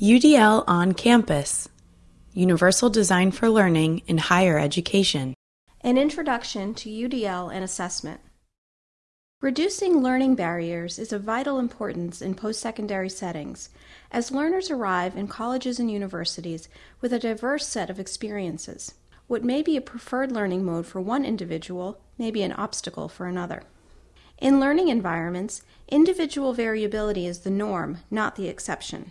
UDL on Campus Universal Design for Learning in Higher Education. An Introduction to UDL and Assessment. Reducing learning barriers is of vital importance in post-secondary settings, as learners arrive in colleges and universities with a diverse set of experiences. What may be a preferred learning mode for one individual may be an obstacle for another. In learning environments, individual variability is the norm, not the exception.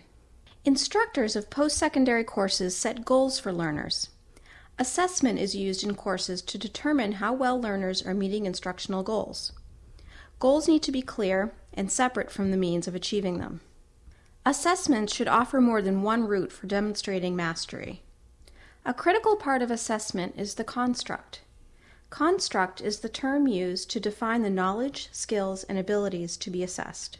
Instructors of post-secondary courses set goals for learners. Assessment is used in courses to determine how well learners are meeting instructional goals. Goals need to be clear and separate from the means of achieving them. Assessments should offer more than one route for demonstrating mastery. A critical part of assessment is the construct. Construct is the term used to define the knowledge, skills, and abilities to be assessed.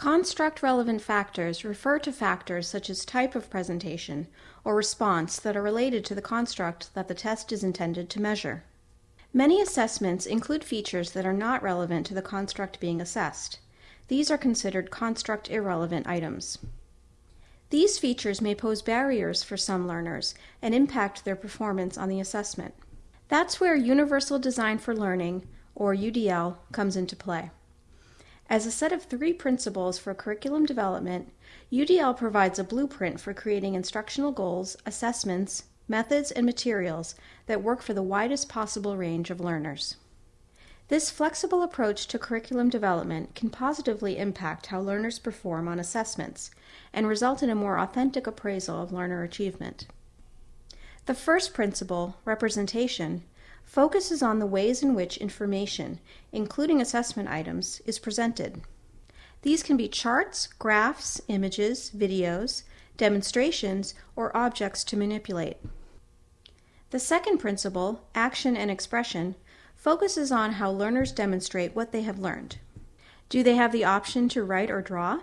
Construct relevant factors refer to factors such as type of presentation or response that are related to the construct that the test is intended to measure. Many assessments include features that are not relevant to the construct being assessed. These are considered construct irrelevant items. These features may pose barriers for some learners and impact their performance on the assessment. That's where Universal Design for Learning, or UDL, comes into play. As a set of three principles for curriculum development, UDL provides a blueprint for creating instructional goals, assessments, methods, and materials that work for the widest possible range of learners. This flexible approach to curriculum development can positively impact how learners perform on assessments and result in a more authentic appraisal of learner achievement. The first principle, representation, focuses on the ways in which information, including assessment items, is presented. These can be charts, graphs, images, videos, demonstrations, or objects to manipulate. The second principle, action and expression, focuses on how learners demonstrate what they have learned. Do they have the option to write or draw?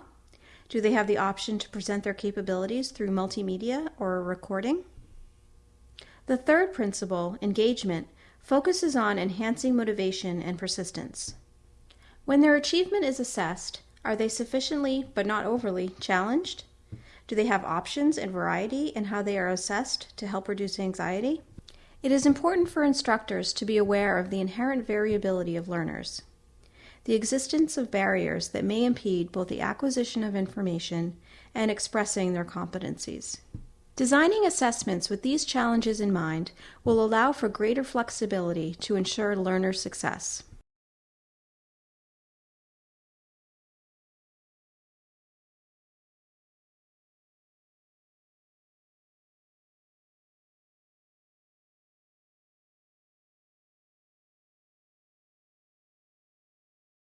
Do they have the option to present their capabilities through multimedia or a recording? The third principle, engagement, focuses on enhancing motivation and persistence. When their achievement is assessed, are they sufficiently, but not overly, challenged? Do they have options and variety in how they are assessed to help reduce anxiety? It is important for instructors to be aware of the inherent variability of learners. The existence of barriers that may impede both the acquisition of information and expressing their competencies. Designing assessments with these challenges in mind will allow for greater flexibility to ensure learner success.